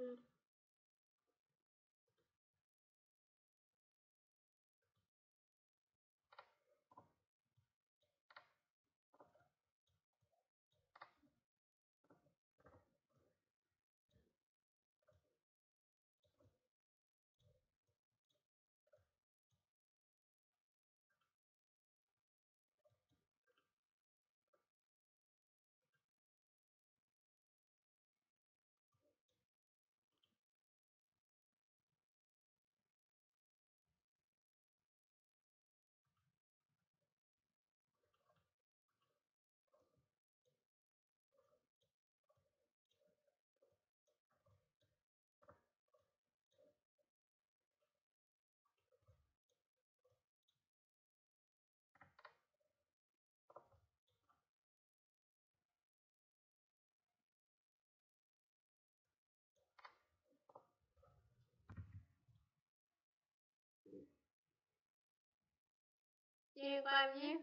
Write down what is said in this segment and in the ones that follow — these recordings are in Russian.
good everybody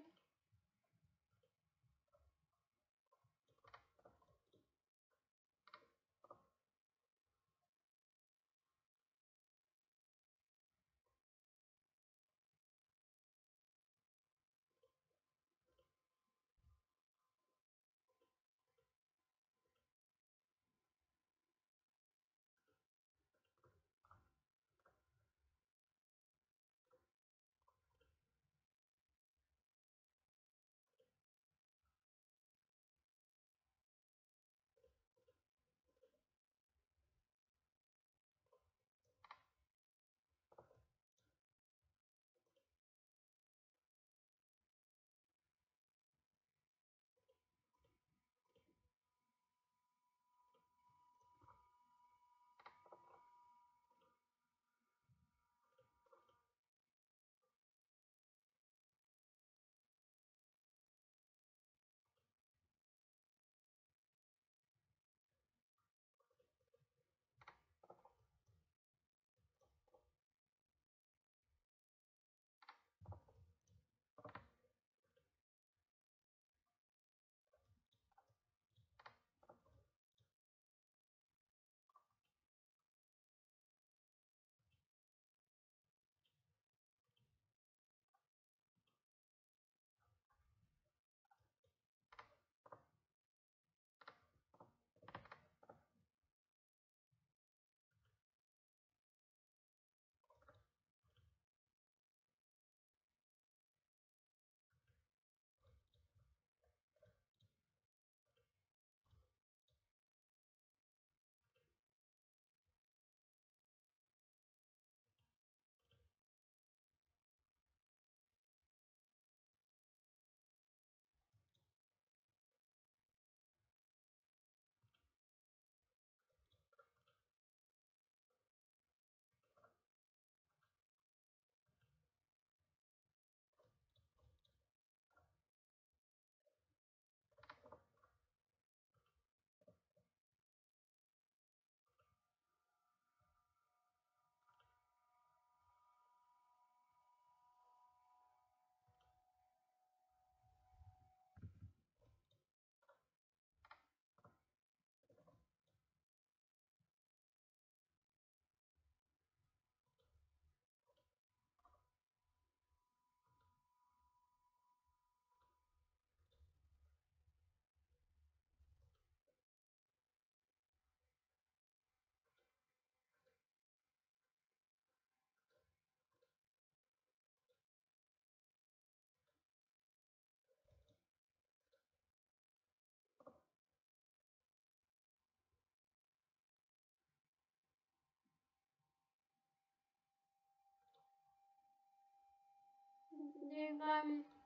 камні.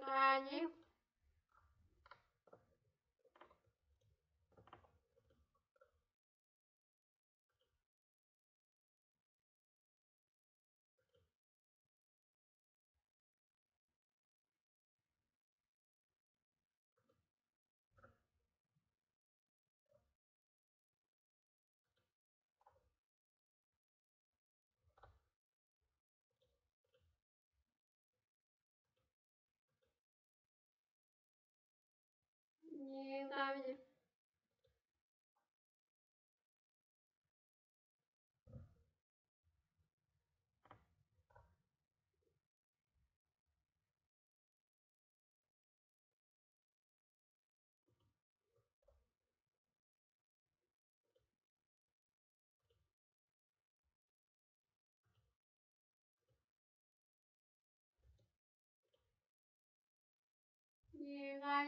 Девять. Девять.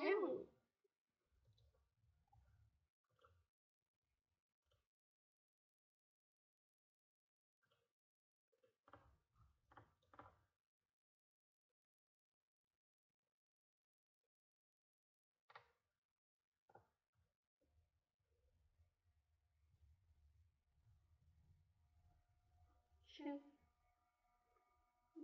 Шесть.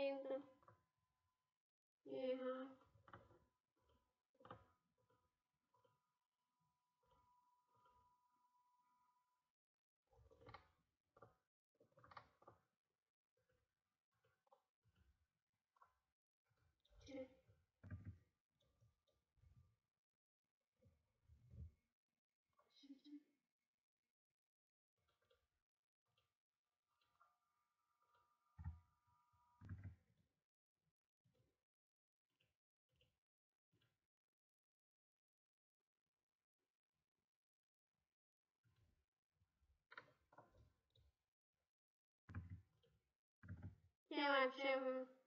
Девять. Девять. Девять. Семь.